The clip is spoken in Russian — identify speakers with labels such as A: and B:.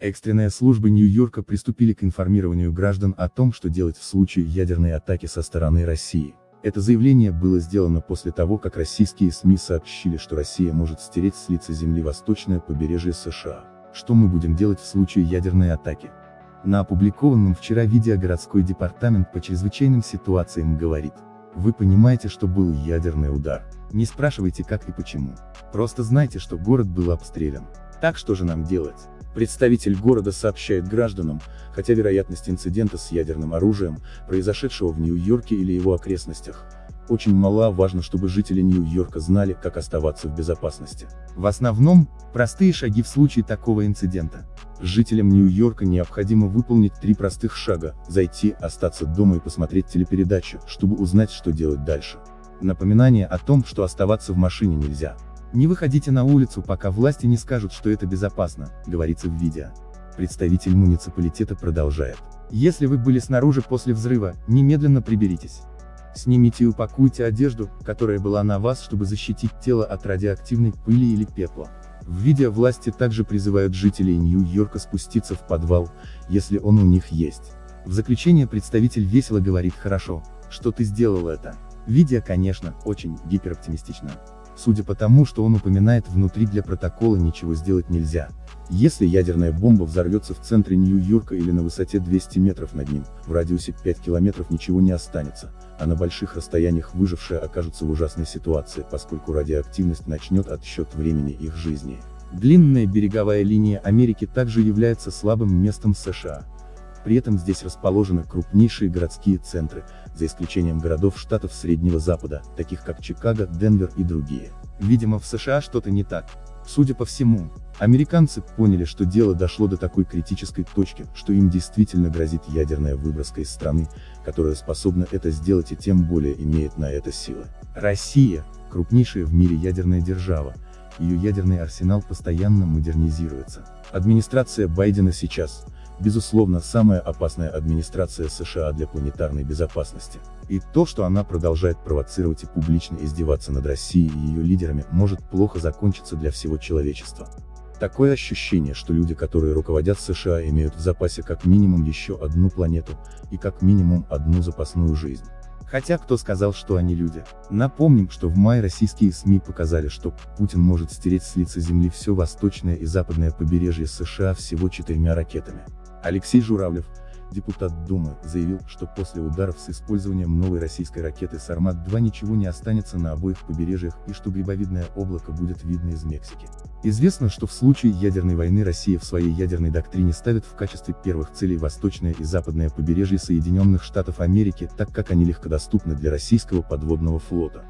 A: Экстренные службы Нью-Йорка приступили к информированию граждан о том, что делать в случае ядерной атаки со стороны России. Это заявление было сделано после того, как российские СМИ сообщили, что Россия может стереть с лица земли восточное побережье США. Что мы будем делать в случае ядерной атаки? На опубликованном вчера видео городской департамент по чрезвычайным ситуациям говорит. Вы понимаете, что был ядерный удар. Не спрашивайте как и почему. Просто знайте, что город был обстрелян. Так что же нам делать? Представитель города сообщает гражданам, хотя вероятность инцидента с ядерным оружием, произошедшего в Нью-Йорке или его окрестностях, очень мала, важно, чтобы жители Нью-Йорка знали, как оставаться в безопасности. В основном, простые шаги в случае такого инцидента. Жителям Нью-Йорка необходимо выполнить три простых шага, зайти, остаться дома и посмотреть телепередачу, чтобы узнать, что делать дальше. Напоминание о том, что оставаться в машине нельзя. Не выходите на улицу, пока власти не скажут, что это безопасно, говорится в видео. Представитель муниципалитета продолжает. Если вы были снаружи после взрыва, немедленно приберитесь. Снимите и упакуйте одежду, которая была на вас, чтобы защитить тело от радиоактивной пыли или пепла. В видео власти также призывают жителей Нью-Йорка спуститься в подвал, если он у них есть. В заключение представитель весело говорит «Хорошо, что ты сделал это». Видео, конечно, очень гипероптимистично. Судя по тому, что он упоминает внутри для протокола ничего сделать нельзя. Если ядерная бомба взорвется в центре Нью-Йорка или на высоте 200 метров над ним, в радиусе 5 километров ничего не останется, а на больших расстояниях выжившие окажутся в ужасной ситуации, поскольку радиоактивность начнет отсчет времени их жизни. Длинная береговая линия Америки также является слабым местом США. При этом здесь расположены крупнейшие городские центры, за исключением городов штатов Среднего Запада, таких как Чикаго, Денвер и другие. Видимо в США что-то не так. Судя по всему, американцы поняли, что дело дошло до такой критической точки, что им действительно грозит ядерная выброска из страны, которая способна это сделать и тем более имеет на это силы. Россия, крупнейшая в мире ядерная держава, ее ядерный арсенал постоянно модернизируется. Администрация Байдена сейчас, безусловно, самая опасная администрация США для планетарной безопасности. И то, что она продолжает провоцировать и публично издеваться над Россией и ее лидерами, может плохо закончиться для всего человечества. Такое ощущение, что люди, которые руководят США, имеют в запасе как минимум еще одну планету, и как минимум одну запасную жизнь. Хотя кто сказал, что они люди? Напомним, что в мае российские СМИ показали, что Путин может стереть с лица земли все восточное и западное побережье США всего четырьмя ракетами. Алексей Журавлев, депутат Думы, заявил, что после ударов с использованием новой российской ракеты «Сармат-2» ничего не останется на обоих побережьях и что грибовидное облако будет видно из Мексики. Известно, что в случае ядерной войны Россия в своей ядерной доктрине ставит в качестве первых целей восточное и западное побережье Соединенных Штатов Америки, так как они легкодоступны для российского подводного флота.